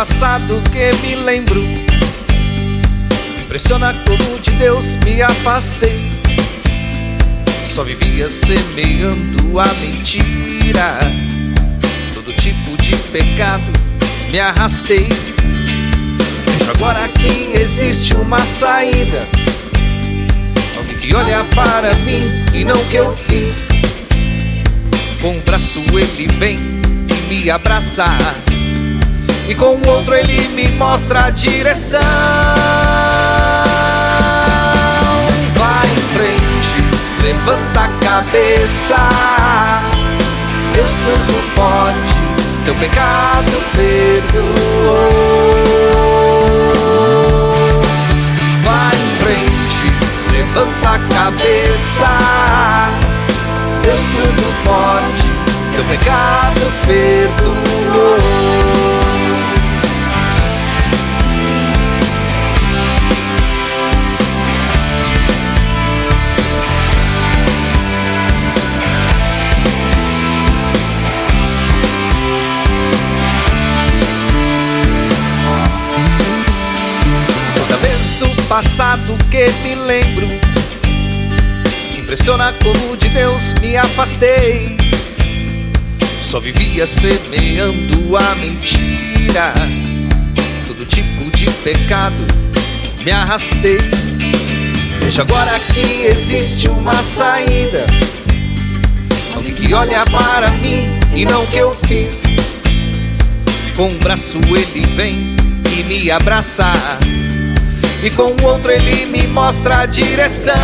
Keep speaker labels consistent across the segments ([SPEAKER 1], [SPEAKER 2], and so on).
[SPEAKER 1] passado que me lembro. Impressiona como de Deus me afastei. Só vivia semeando a mentira. Todo tipo de pecado me arrastei. Agora que existe uma saída. Alguém que olha para mim e não o que eu fiz. Com um braço ele vem e me abraça. E com o outro ele me mostra a direção. Vai em frente, levanta a cabeça. Deus tudo pode, teu pecado perdoou. Vai em frente, levanta a cabeça. Deus tudo pode, teu pecado perdoou. Passado que me lembro. Impressiona como de Deus me afastei. Só vivia semeando a mentira. Todo tipo de pecado me arrastei. Vejo agora que existe uma saída. Alguém que olha para mim e não o que eu fiz. Com um braço ele vem e me abraça e com o outro ele me mostra a direção.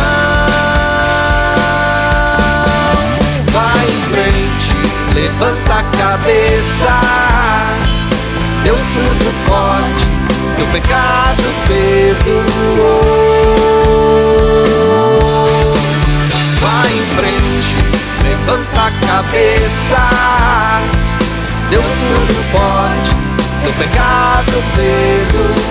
[SPEAKER 1] Vai em frente, levanta a cabeça. Deus tudo pode, teu pecado perdoou. Vai em frente, levanta a cabeça. Deus tudo pode, teu pecado perdoou.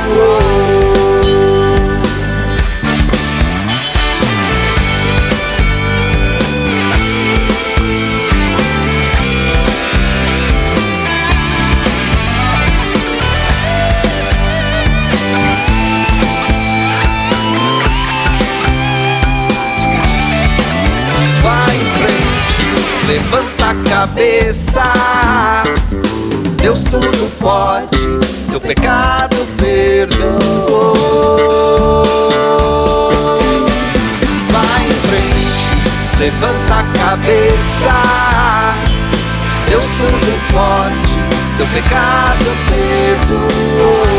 [SPEAKER 1] Levanta a cabeça. Deus tudo pode, teu pecado perdoou. Vai em frente, levanta a cabeça. Deus tudo pode, teu pecado perdoou.